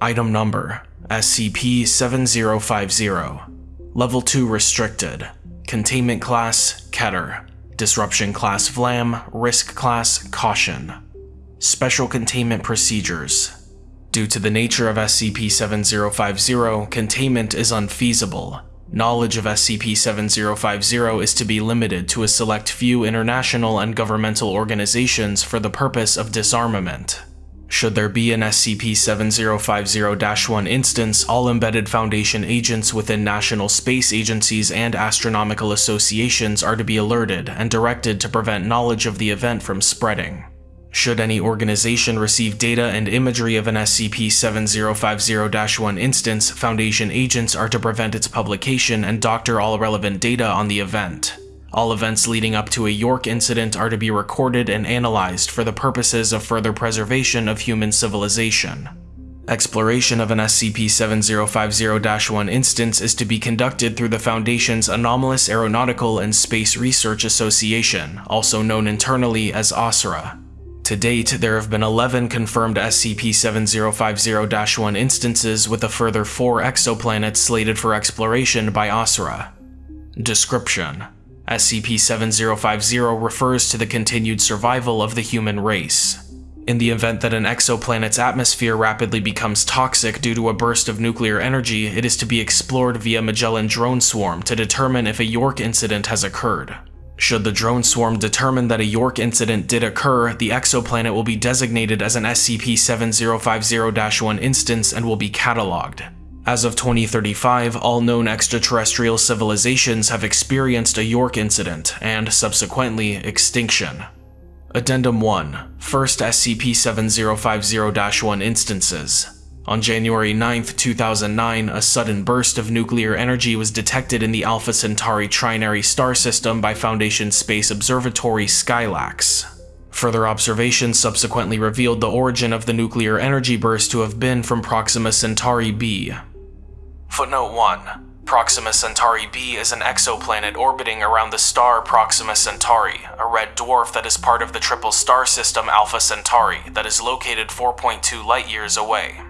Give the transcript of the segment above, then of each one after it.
Item Number SCP-7050 Level 2 Restricted. Containment Class Keter. Disruption Class Vlam. Risk Class Caution. Special Containment Procedures. Due to the nature of SCP-7050, containment is unfeasible. Knowledge of SCP-7050 is to be limited to a select few international and governmental organizations for the purpose of disarmament. Should there be an SCP-7050-1 instance, all embedded Foundation agents within national space agencies and astronomical associations are to be alerted and directed to prevent knowledge of the event from spreading. Should any organization receive data and imagery of an SCP-7050-1 instance, Foundation agents are to prevent its publication and doctor all relevant data on the event. All events leading up to a York incident are to be recorded and analyzed for the purposes of further preservation of human civilization. Exploration of an SCP-7050-1 instance is to be conducted through the Foundation's Anomalous Aeronautical and Space Research Association, also known internally as ASRA. To date, there have been 11 confirmed SCP-7050-1 instances with a further 4 exoplanets slated for exploration by ASRA. Description SCP-7050 refers to the continued survival of the human race. In the event that an exoplanet's atmosphere rapidly becomes toxic due to a burst of nuclear energy, it is to be explored via Magellan drone swarm to determine if a York incident has occurred. Should the drone swarm determine that a York incident did occur, the exoplanet will be designated as an SCP-7050-1 instance and will be catalogued. As of 2035, all known extraterrestrial civilizations have experienced a York incident and, subsequently, extinction. Addendum 1 First SCP-7050-1 Instances On January 9, 2009, a sudden burst of nuclear energy was detected in the Alpha Centauri Trinary star system by Foundation Space Observatory Skylax. Further observations subsequently revealed the origin of the nuclear energy burst to have been from Proxima Centauri b, Footnote 1. Proxima Centauri b is an exoplanet orbiting around the star Proxima Centauri, a red dwarf that is part of the triple star system Alpha Centauri that is located 4.2 light-years away.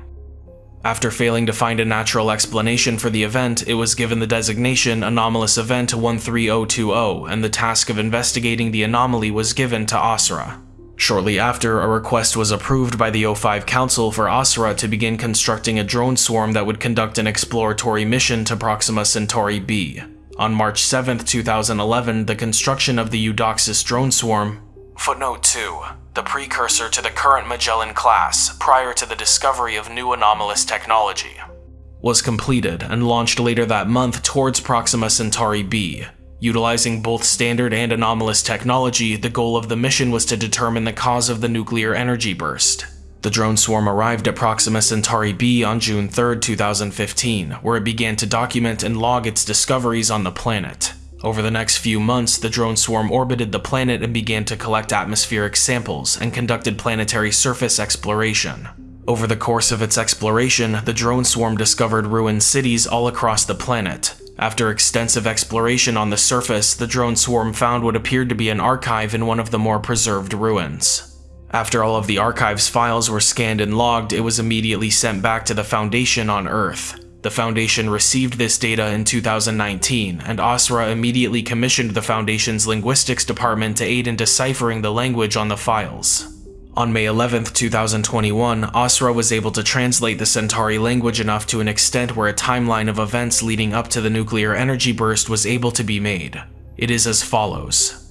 After failing to find a natural explanation for the event, it was given the designation Anomalous Event 13020, and the task of investigating the anomaly was given to ASRA. Shortly after, a request was approved by the O5 Council for ASRA to begin constructing a drone swarm that would conduct an exploratory mission to Proxima Centauri b. On March 7, 2011, the construction of the Eudoxus drone swarm Footnote 2. The precursor to the current Magellan class, prior to the discovery of new anomalous technology, was completed and launched later that month towards Proxima Centauri b, Utilizing both standard and anomalous technology, the goal of the mission was to determine the cause of the nuclear energy burst. The drone swarm arrived at Proxima Centauri b on June 3, 2015, where it began to document and log its discoveries on the planet. Over the next few months, the drone swarm orbited the planet and began to collect atmospheric samples and conducted planetary surface exploration. Over the course of its exploration, the drone swarm discovered ruined cities all across the planet, after extensive exploration on the surface, the drone swarm found what appeared to be an archive in one of the more preserved ruins. After all of the archive's files were scanned and logged, it was immediately sent back to the Foundation on Earth. The Foundation received this data in 2019, and ASRA immediately commissioned the Foundation's linguistics department to aid in deciphering the language on the files. On May 11, 2021, ASRA was able to translate the Centauri language enough to an extent where a timeline of events leading up to the nuclear energy burst was able to be made. It is as follows.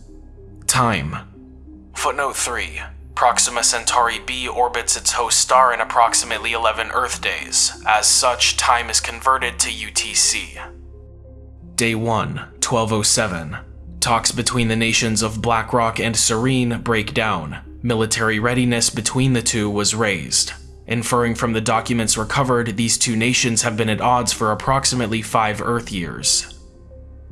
Time. Footnote 3. Proxima Centauri b orbits its host star in approximately 11 Earth days. As such, time is converted to UTC. Day 1, 1207. Talks between the nations of Blackrock and Serene break down. Military readiness between the two was raised. Inferring from the documents recovered, these two nations have been at odds for approximately five Earth years.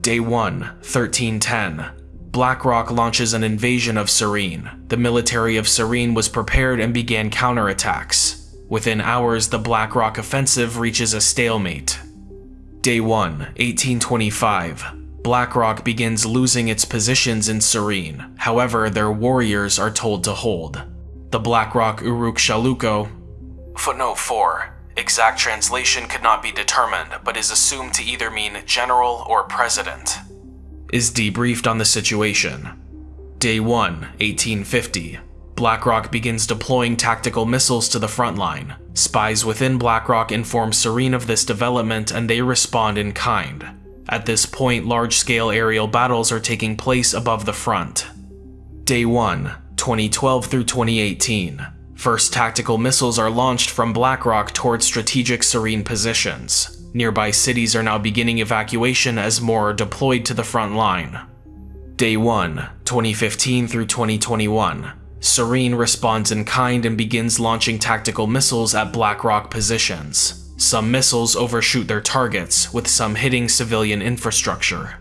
Day 1, 1310. BlackRock launches an invasion of Serene. The military of Serene was prepared and began counterattacks. Within hours, the BlackRock offensive reaches a stalemate. Day 1, 1825. BlackRock begins losing its positions in Serene, however their warriors are told to hold. The BlackRock Uruk Shaluko Footnote 4. Exact translation could not be determined, but is assumed to either mean general or president. Is debriefed on the situation. Day 1, 1850. BlackRock begins deploying tactical missiles to the front line. Spies within BlackRock inform Serene of this development and they respond in kind. At this point, large-scale aerial battles are taking place above the front. Day 1, 2012 through 2018. First tactical missiles are launched from BlackRock towards strategic Serene positions. Nearby cities are now beginning evacuation as more are deployed to the front line. Day 1, 2015 through 2021. Serene responds in kind and begins launching tactical missiles at BlackRock positions. Some missiles overshoot their targets, with some hitting civilian infrastructure.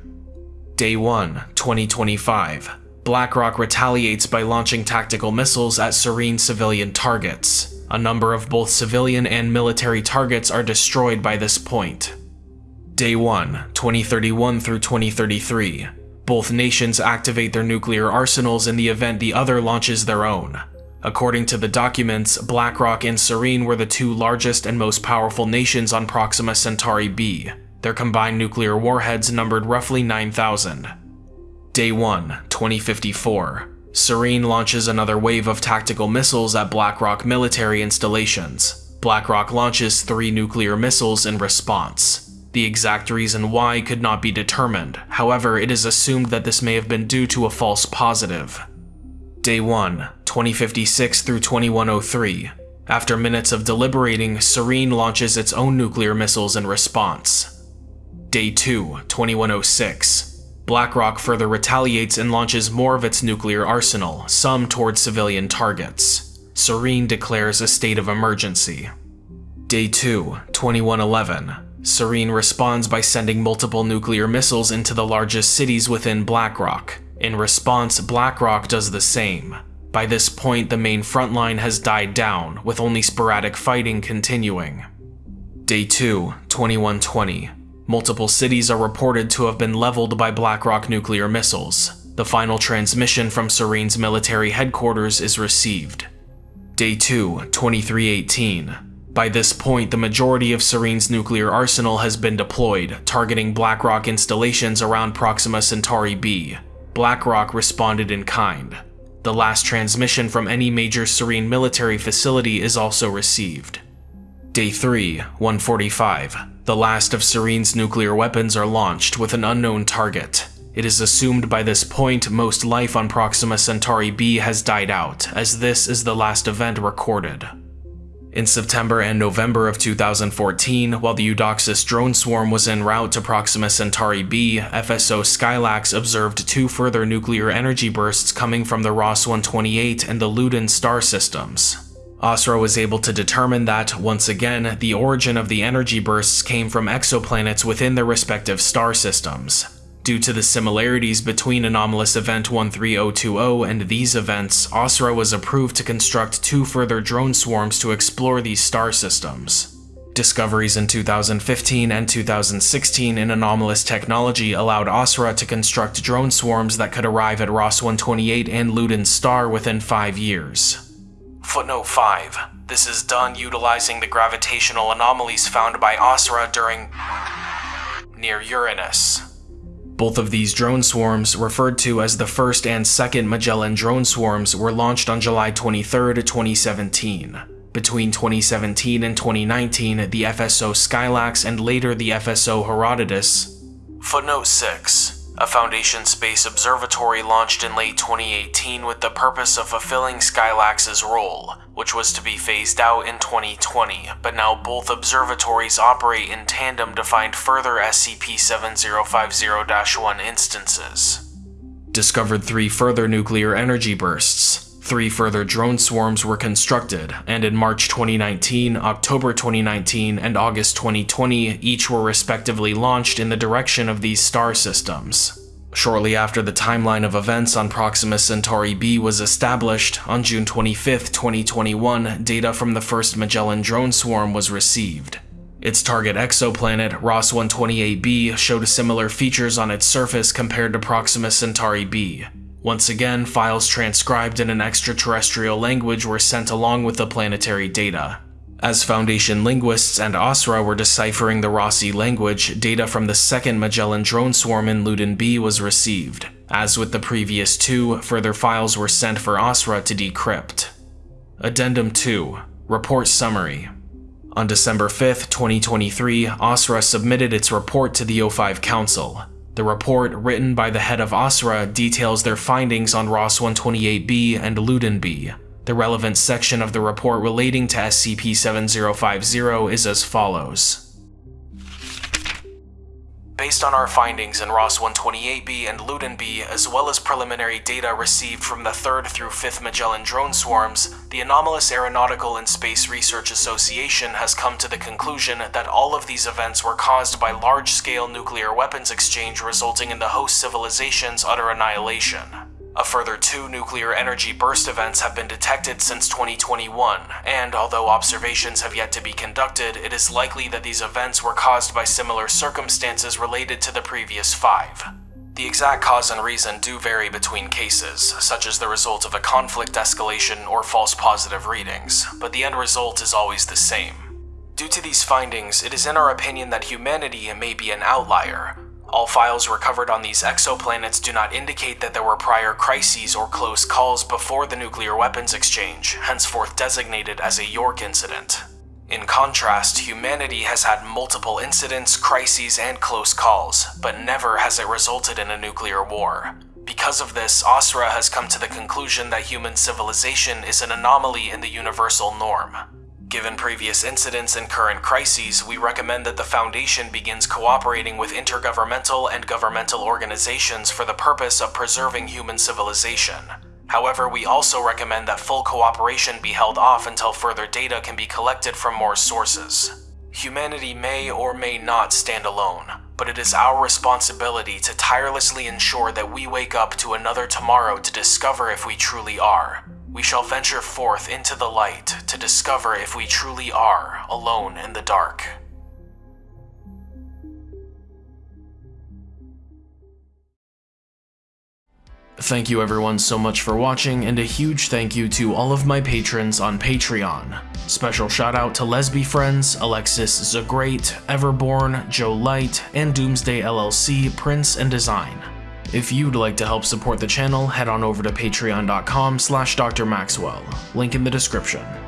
Day 1, 2025. BlackRock retaliates by launching tactical missiles at Serene civilian targets. A number of both civilian and military targets are destroyed by this point. Day 1, 2031 through 2033. Both nations activate their nuclear arsenals in the event the other launches their own. According to the documents, BlackRock and Serene were the two largest and most powerful nations on Proxima Centauri b. Their combined nuclear warheads numbered roughly 9,000. Day 1, 2054. Serene launches another wave of tactical missiles at BlackRock military installations. BlackRock launches three nuclear missiles in response. The exact reason why could not be determined, however it is assumed that this may have been due to a false positive. Day 1, 2056 through 2103. After minutes of deliberating, Serene launches its own nuclear missiles in response. Day 2, 2106. BlackRock further retaliates and launches more of its nuclear arsenal, some towards civilian targets. Serene declares a state of emergency. Day 2, 2111. Serene responds by sending multiple nuclear missiles into the largest cities within BlackRock. In response, BlackRock does the same. By this point, the main front line has died down, with only sporadic fighting continuing. Day 2, 2120. Multiple cities are reported to have been leveled by BlackRock nuclear missiles. The final transmission from Serene's military headquarters is received. Day 2, 2318. By this point, the majority of Serene's nuclear arsenal has been deployed, targeting BlackRock installations around Proxima Centauri b. BlackRock responded in kind. The last transmission from any major Serene military facility is also received. Day 3, 145. The last of Serene's nuclear weapons are launched with an unknown target. It is assumed by this point most life on Proxima Centauri b has died out, as this is the last event recorded. In September and November of 2014, while the Eudoxus drone swarm was en route to Proxima Centauri b, FSO Skylax observed two further nuclear energy bursts coming from the Ross-128 and the Luyten star systems. ASRA was able to determine that, once again, the origin of the energy bursts came from exoplanets within their respective star systems. Due to the similarities between Anomalous Event 13020 and these events, ASRA was approved to construct two further drone swarms to explore these star systems. Discoveries in 2015 and 2016 in anomalous technology allowed ASRA to construct drone swarms that could arrive at Ross-128 and Luyten star within five years. Footnote 5. This is done utilizing the gravitational anomalies found by ASRA during near Uranus. Both of these drone swarms, referred to as the first and second Magellan drone swarms, were launched on July 23, 2017. Between 2017 and 2019, the FSO Skylax and later the FSO Herodotus. Footnote 6. A Foundation Space Observatory launched in late 2018 with the purpose of fulfilling Skylax's role, which was to be phased out in 2020, but now both observatories operate in tandem to find further SCP-7050-1 instances. Discovered three further nuclear energy bursts, Three further drone swarms were constructed, and in March 2019, October 2019, and August 2020, each were respectively launched in the direction of these star systems. Shortly after the timeline of events on Proxima Centauri b was established, on June 25, 2021, data from the first Magellan drone swarm was received. Its target exoplanet, Ross 128b, showed similar features on its surface compared to Proxima Centauri b. Once again, files transcribed in an extraterrestrial language were sent along with the planetary data. As Foundation linguists and ASRA were deciphering the Rossi language, data from the second Magellan drone swarm in Luyten B was received. As with the previous two, further files were sent for ASRA to decrypt. Addendum 2 Report Summary On December 5, 2023, ASRA submitted its report to the O5 Council. The report, written by the head of ASRA, details their findings on Ross 128b and Luyten B, the relevant section of the report relating to SCP-7050 is as follows. Based on our findings in Ross 128b and Luyten B, as well as preliminary data received from the 3rd through 5th Magellan drone swarms, the Anomalous Aeronautical and Space Research Association has come to the conclusion that all of these events were caused by large-scale nuclear weapons exchange resulting in the host civilization's utter annihilation. A further two nuclear energy burst events have been detected since 2021, and although observations have yet to be conducted, it is likely that these events were caused by similar circumstances related to the previous five. The exact cause and reason do vary between cases, such as the result of a conflict escalation or false positive readings, but the end result is always the same. Due to these findings, it is in our opinion that humanity may be an outlier, all files recovered on these exoplanets do not indicate that there were prior crises or close calls before the nuclear weapons exchange, henceforth designated as a York incident. In contrast, humanity has had multiple incidents, crises, and close calls, but never has it resulted in a nuclear war. Because of this, ASRA has come to the conclusion that human civilization is an anomaly in the universal norm. Given previous incidents and current crises, we recommend that the Foundation begins cooperating with intergovernmental and governmental organizations for the purpose of preserving human civilization. However, we also recommend that full cooperation be held off until further data can be collected from more sources. Humanity may or may not stand alone, but it is our responsibility to tirelessly ensure that we wake up to another tomorrow to discover if we truly are we shall venture forth into the light to discover if we truly are alone in the dark. Thank you everyone so much for watching, and a huge thank you to all of my patrons on Patreon. Special shout out to Lesby Friends, Alexis Zagreat, Everborn, Joe Light, and Doomsday LLC, Prince and Design. If you'd like to help support the channel, head on over to patreon.com slash drmaxwell, link in the description.